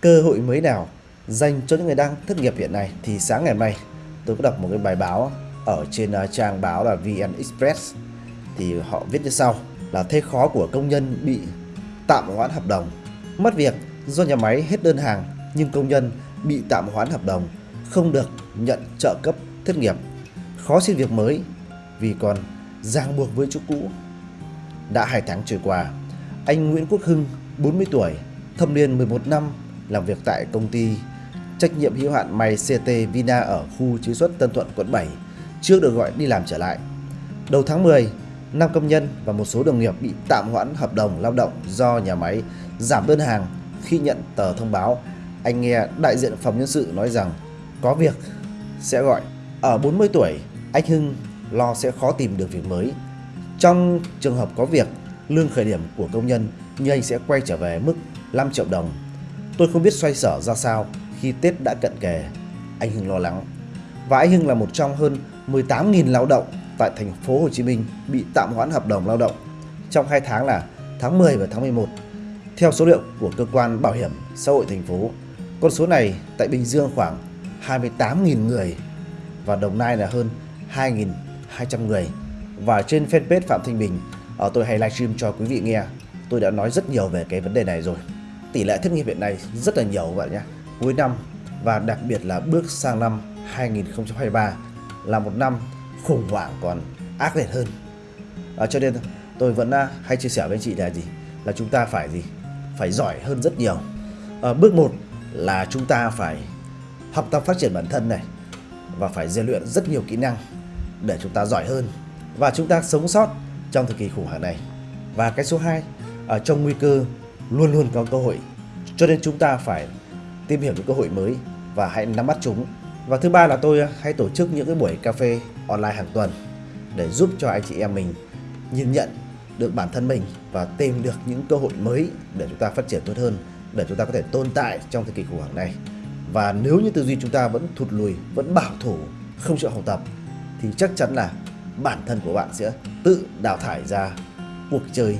cơ hội mới nào dành cho những người đang thất nghiệp hiện nay. Thì sáng ngày mai, tôi có đọc một cái bài báo ở trên à, trang báo là VN Express. Thì họ viết như sau, là thế khó của công nhân bị tạm hoãn hợp đồng, mất việc do nhà máy hết đơn hàng, nhưng công nhân bị tạm hoãn hợp đồng, không được nhận trợ cấp thất nghiệp. Khó xin việc mới, vì còn ràng buộc với chỗ cũ. Đã hai tháng trôi qua, anh Nguyễn Quốc Hưng 40 tuổi, thâm niên 11 năm làm việc tại công ty trách nhiệm hữu hạn may CT Vina ở khu chế xuất Tân Thuận quận 7 trước được gọi đi làm trở lại. Đầu tháng 10, 5 công nhân và một số đồng nghiệp bị tạm hoãn hợp đồng lao động do nhà máy giảm đơn hàng khi nhận tờ thông báo. Anh nghe đại diện phòng nhân sự nói rằng có việc sẽ gọi. Ở 40 tuổi, anh Hưng lo sẽ khó tìm được việc mới. Trong trường hợp có việc, lương khởi điểm của công nhân như anh sẽ quay trở về mức 5 triệu đồng. Tôi không biết xoay sở ra sao khi Tết đã cận kề. Anh Hưng lo lắng. Và anh Hưng là một trong hơn 18.000 lao động tại thành phố Hồ Chí Minh bị tạm hoãn hợp đồng lao động trong hai tháng là tháng 10 và tháng 11. Theo số liệu của cơ quan bảo hiểm xã hội thành phố, con số này tại Bình Dương khoảng 28.000 người và Đồng Nai là hơn 2.200 người. Và trên fanpage Phạm Thanh Bình, ở tôi hay livestream cho quý vị nghe, tôi đã nói rất nhiều về cái vấn đề này rồi. Tỷ lệ thất nghiệp hiện nay rất là nhiều các bạn nhé. Cuối năm và đặc biệt là bước sang năm 2023 là một năm khủng hoảng còn ác liệt hơn. À, cho nên tôi vẫn à, hay chia sẻ với anh chị là gì? Là chúng ta phải gì? Phải giỏi hơn rất nhiều. À, bước một là chúng ta phải học tập phát triển bản thân này và phải rèn luyện rất nhiều kỹ năng để chúng ta giỏi hơn và chúng ta sống sót trong thời kỳ khủng hoảng này. Và cái số 2, ở à, trong nguy cơ luôn luôn có cơ hội. Cho nên chúng ta phải tìm hiểu những cơ hội mới và hãy nắm bắt chúng. Và thứ ba là tôi hay tổ chức những cái buổi cà phê online hàng tuần để giúp cho anh chị em mình nhìn nhận được bản thân mình và tìm được những cơ hội mới để chúng ta phát triển tốt hơn, để chúng ta có thể tồn tại trong thời kỳ khủng hoảng này. Và nếu như tư duy chúng ta vẫn thụt lùi, vẫn bảo thủ, không chịu học tập thì chắc chắn là bản thân của bạn sẽ tự đào thải ra cuộc chơi